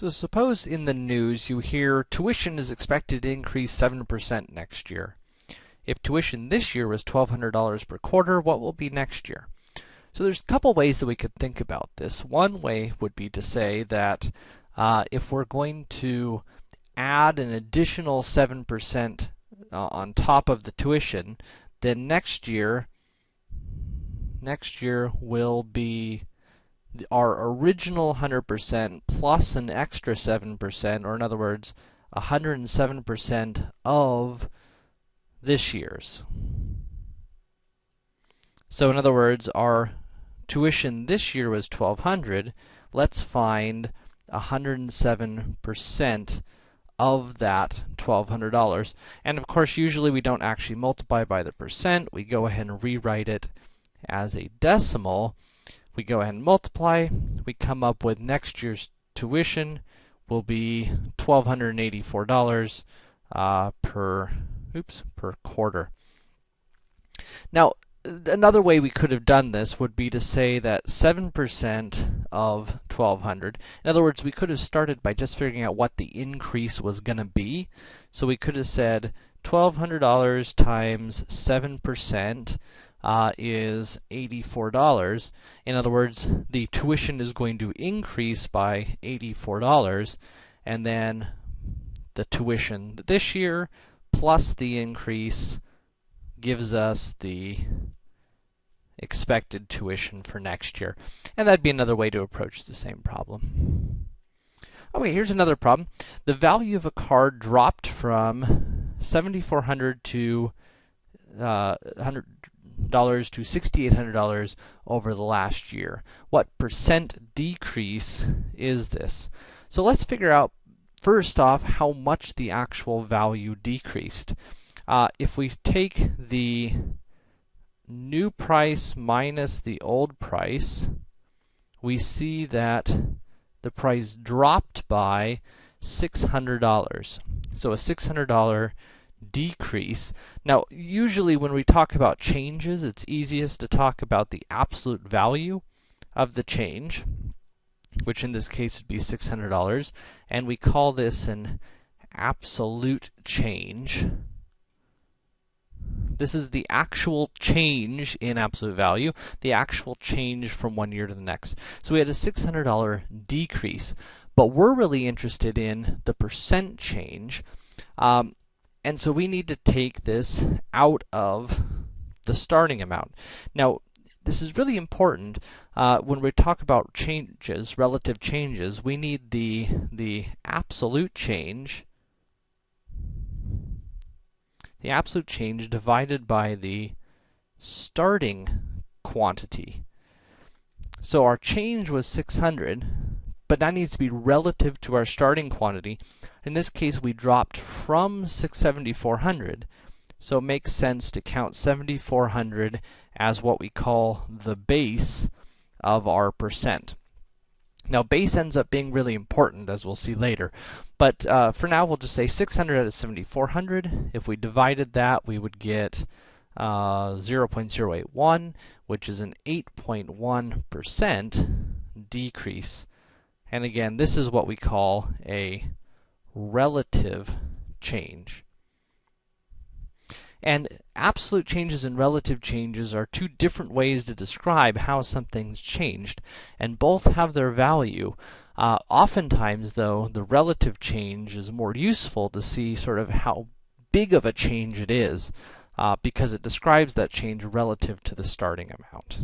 So suppose in the news you hear tuition is expected to increase 7% next year. If tuition this year was $1,200 per quarter, what will be next year? So there's a couple ways that we could think about this. One way would be to say that uh, if we're going to add an additional 7% uh, on top of the tuition, then next year, next year will be our original 100% plus an extra 7%, or in other words, 107% of this year's. So in other words, our tuition this year was 1200. Let's find 107% of that $1,200. And of course, usually we don't actually multiply by the percent. We go ahead and rewrite it as a decimal we go ahead and multiply, we come up with next year's tuition will be $1,284 uh, per, oops, per quarter. Now, another way we could have done this would be to say that 7% of 1200, in other words, we could have started by just figuring out what the increase was going to be. So we could have said $1,200 times 7%, uh, is $84. In other words, the tuition is going to increase by $84, and then the tuition this year plus the increase gives us the expected tuition for next year. And that'd be another way to approach the same problem. Okay, here's another problem. The value of a car dropped from 7400 to uh, 100 dollars to $6,800 over the last year. What percent decrease is this? So let's figure out first off how much the actual value decreased. Uh, if we take the new price minus the old price, we see that the price dropped by $600. So a $600 decrease. Now, usually when we talk about changes, it's easiest to talk about the absolute value of the change, which in this case would be $600, and we call this an absolute change. This is the actual change in absolute value, the actual change from one year to the next. So we had a $600 decrease, but we're really interested in the percent change. Um, and so we need to take this out of the starting amount. Now, this is really important uh, when we talk about changes, relative changes, we need the, the absolute change, the absolute change divided by the starting quantity. So our change was 600, but that needs to be relative to our starting quantity. In this case, we dropped from 7400, so it makes sense to count 7400 as what we call the base of our percent. Now, base ends up being really important, as we'll see later. But uh, for now, we'll just say 600 out of 7400. If we divided that, we would get uh, 0.081, which is an 8.1% decrease and again, this is what we call a relative change. And absolute changes and relative changes are two different ways to describe how something's changed, and both have their value. Uh, oftentimes, though, the relative change is more useful to see sort of how big of a change it is, uh, because it describes that change relative to the starting amount.